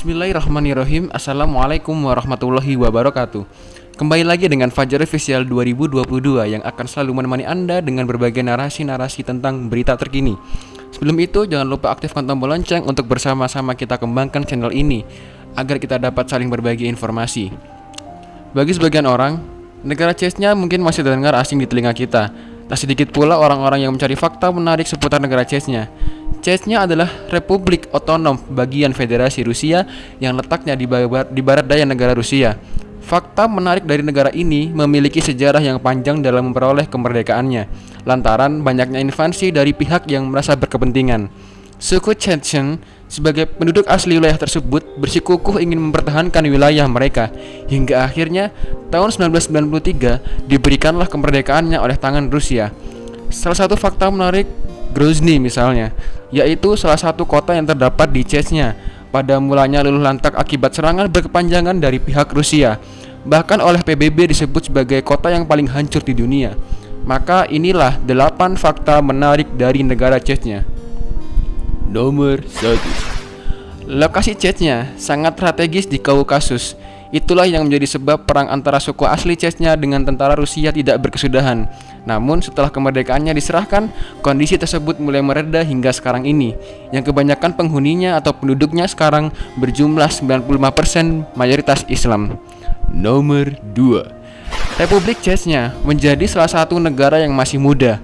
Bismillahirrahmanirrahim. Assalamualaikum warahmatullahi wabarakatuh. Kembali lagi dengan Fajar Official 2022 Yang akan selalu menemani Anda dengan berbagai narasi-narasi tentang berita terkini. Sebelum itu jangan lupa aktifkan tombol lonceng untuk bersama-sama kita kembangkan channel ini Agar kita dapat saling berbagi informasi. Bagi sebagian orang, negara CES-nya mungkin masih terdengar asing di telinga kita. Tak sedikit pula orang-orang yang mencari fakta menarik seputar negara CES-nya Chechnya adalah Republik Otonom bagian Federasi Rusia yang letaknya di barat, di barat daya negara Rusia. Fakta menarik dari negara ini memiliki sejarah yang panjang dalam memperoleh kemerdekaannya, lantaran banyaknya invasi dari pihak yang merasa berkepentingan. Suku Chechen sebagai penduduk asli wilayah tersebut bersikukuh ingin mempertahankan wilayah mereka hingga akhirnya tahun 1993 diberikanlah kemerdekaannya oleh tangan Rusia. Salah satu fakta menarik Grozny misalnya, yaitu salah satu kota yang terdapat di Chechnya. Pada mulanya luluh lantak akibat serangan berkepanjangan dari pihak Rusia, bahkan oleh PBB disebut sebagai kota yang paling hancur di dunia. Maka inilah 8 fakta menarik dari negara Chechnya. Nomor 1 Lokasi Chechnya sangat strategis di Kaukasus Itulah yang menjadi sebab perang antara suku asli Chechnya dengan tentara Rusia tidak berkesudahan. Namun setelah kemerdekaannya diserahkan, kondisi tersebut mulai mereda hingga sekarang ini, yang kebanyakan penghuninya atau penduduknya sekarang berjumlah 95% mayoritas Islam. Nomor 2. Republik Chechnya menjadi salah satu negara yang masih muda.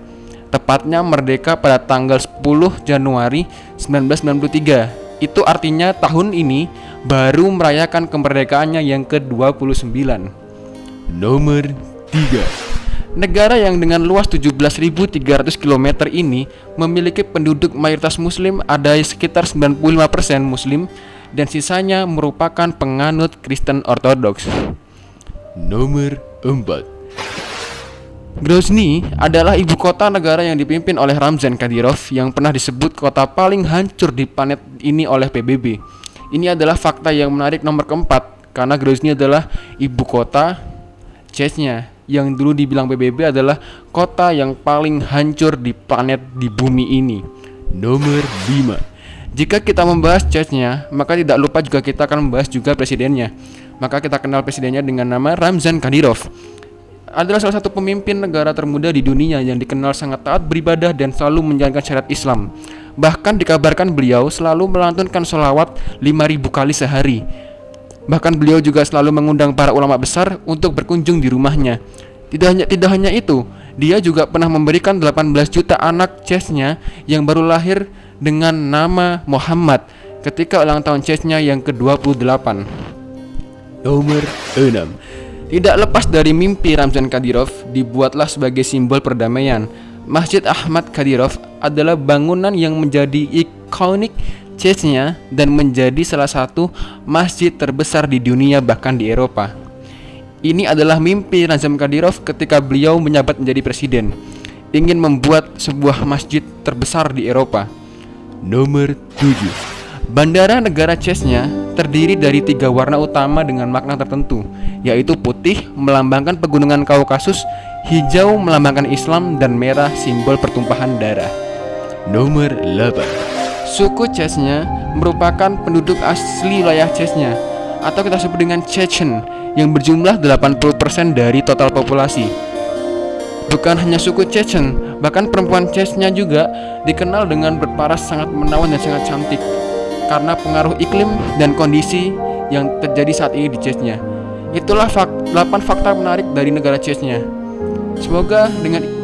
Tepatnya merdeka pada tanggal 10 Januari 1993. Itu artinya tahun ini baru merayakan kemerdekaannya yang ke-29. Nomor 3. Negara yang dengan luas 17.300 km ini memiliki penduduk mayoritas muslim ada sekitar 95% muslim dan sisanya merupakan penganut Kristen Ortodoks. Nomor 4. Grozny adalah ibu kota negara yang dipimpin oleh Ramzan Kadyrov yang pernah disebut kota paling hancur di planet ini oleh PBB. Ini adalah fakta yang menarik nomor keempat karena Grozny adalah ibu kota Chechnya yang dulu dibilang PBB adalah kota yang paling hancur di planet di bumi ini. Nomor 5. Jika kita membahas Chechnya, maka tidak lupa juga kita akan membahas juga presidennya. Maka kita kenal presidennya dengan nama Ramzan Kadyrov adalah salah satu pemimpin negara termuda di dunia yang dikenal sangat taat beribadah dan selalu menjalankan syariat Islam. Bahkan dikabarkan beliau selalu melantunkan sholawat 5000 kali sehari. Bahkan beliau juga selalu mengundang para ulama besar untuk berkunjung di rumahnya. Tidak hanya tidak hanya itu, dia juga pernah memberikan 18 juta anak chessnya yang baru lahir dengan nama Muhammad ketika ulang tahun chessnya yang ke-28. Nomor 6. Tidak lepas dari mimpi Ramzan Kadyrov dibuatlah sebagai simbol perdamaian Masjid Ahmad Kadyrov adalah bangunan yang menjadi ikonik Chechnya dan menjadi salah satu masjid terbesar di dunia bahkan di Eropa. Ini adalah mimpi Nazam Kadyrov ketika beliau menjabat menjadi presiden, ingin membuat sebuah masjid terbesar di Eropa. Nomor 7. Bandara negara Chechnya terdiri dari tiga warna utama dengan makna tertentu, yaitu putih melambangkan pegunungan Kaukasus hijau melambangkan Islam dan merah simbol pertumpahan darah. Nomor 8. Suku Chechnya merupakan penduduk asli wilayah Chechnya atau kita sebut dengan Chechen yang berjumlah 80% dari total populasi. Bukan hanya suku Chechen, bahkan perempuan Chechnya juga dikenal dengan berparas sangat menawan dan sangat cantik karena pengaruh iklim dan kondisi yang terjadi saat ini di Chechnya. Itulah fak 8 fakta menarik dari negara Chechnya. Semoga dengan